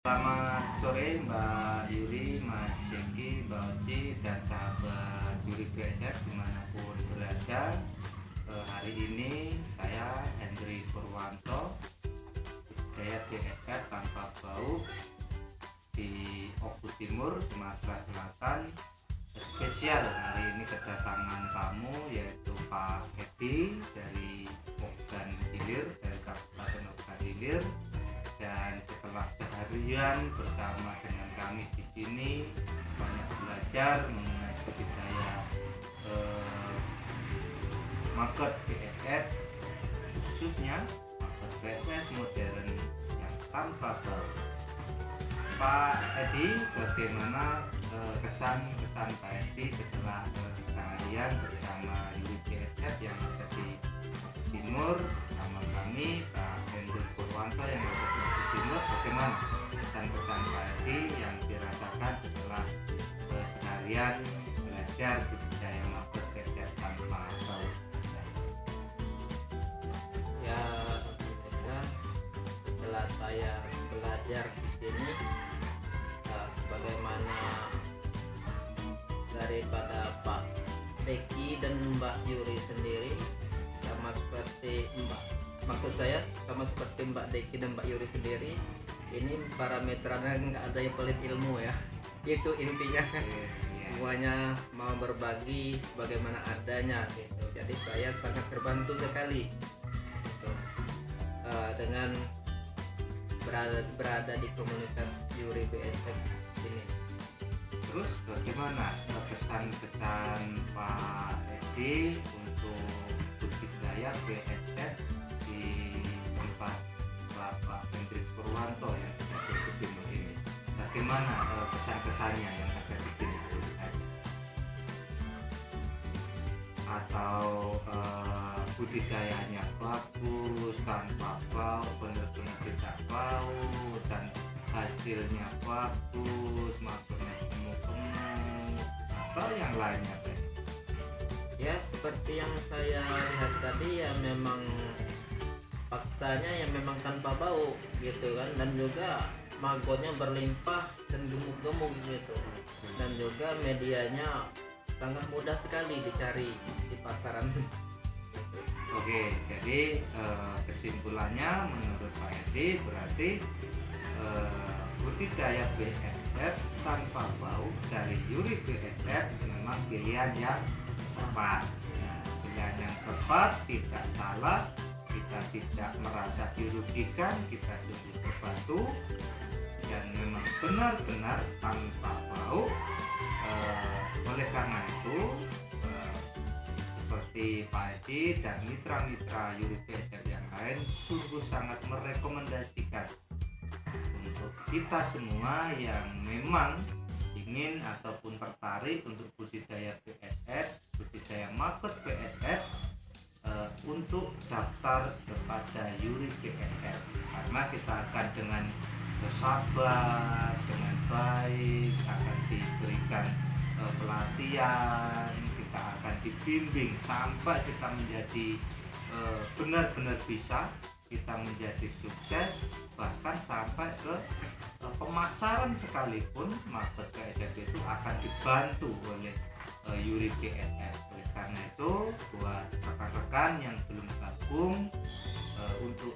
Selamat sore Mbak Yuri, Mas Jengki, Mbak Oci, dan sahabat Yuri BSF di mana pun berada. Eh, Hari ini saya Hendri Purwanto Saya BSF tanpa bau di Oku Timur, Sumatera Selatan. Spesial hari ini kedatangan tamu yaitu Pak Edi dari seharian bersama dengan kami di sini banyak belajar mengenai budidaya eh, market BSF khususnya market BSF modern yang tanpa bau. Pak Edi bagaimana eh, kesan-kesan Pak Edi setelah eh, seharian bersama unit BSF yang ada di Timur sama kami Pak Hendrik Purwanto yang ada di Timur bagaimana pesan-pesan Pak yang dirasakan setelah eh, seharian belajar budidaya market BSF tanpa bau. Ya tentunya setelah saya belajar di sini eh, sebagaimana daripada Pak Deki dan Mbak Yuri sendiri sama seperti Mbak maksud saya sama seperti Mbak Deki dan Mbak Yuri sendiri ini parameternya nggak ada yang pelit ilmu ya. Itu intinya. Iya. semuanya mau berbagi bagaimana adanya gitu. Jadi saya sangat terbantu sekali gitu. Eh, dengan berada, berada di komunitas Yuri BSF ini. Terus bagaimana pesan-pesan Pak Edi untuk budidaya BSF di tempat Bapak Hendrik Purwanto ada di Timur ini? Bagaimana eh, pesan-pesannya yang ada di sini? Atau eh, budidayanya bagus tanpa bau, benar-benar tidak bau dan hasilnya bagus, maksudnya gemuk-gemuk atau yang lainnya ya seperti yang saya lihat tadi ya memang faktanya ya memang tanpa bau gitu kan. Dan juga magotnya berlimpah dan gemuk-gemuk gitu. Dan juga medianya sangat mudah sekali dicari di pasaran. Oke, jadi eh, kesimpulannya menurut Pak Edi berarti eh, budidaya BSF tanpa bau dari Yuri BSF memang pilihan yang tepat. Ya, pilihan yang tepat tidak salah, kita tidak merasa dirugikan, kita sungguh terbantu dan memang benar-benar tanpa bau. Eh, oleh karena itu eh, seperti Pak Edi dan mitra-mitra Yuri BSF yang lain sungguh sangat merekomendasikan untuk kita semua yang memang ingin ataupun tertarik untuk budidaya BSF, budidaya market eh, untuk daftar kepada Yuri BSF karena kita akan dengan bersabar, dengan baik akan diberikan eh, pelatihan, kita akan dibimbing sampai kita menjadi eh, benar-benar bisa kita menjadi sukses bahkan sampai ke eh, pemasaran sekalipun market BSF itu akan dibantu oleh eh, Yuri oleh karena itu buat rekan-rekan yang belum gabung eh, untuk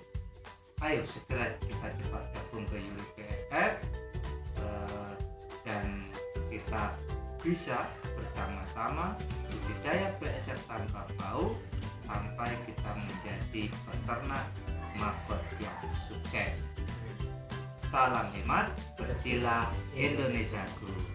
ayo segera kita cepat gabung ke Yuri BSF eh, dan kita bisa bersama-sama budidaya BSF tanpa bau sampai kita menjadi peternak market yang sukses. Salam hemat, bercilah Indonesiaku.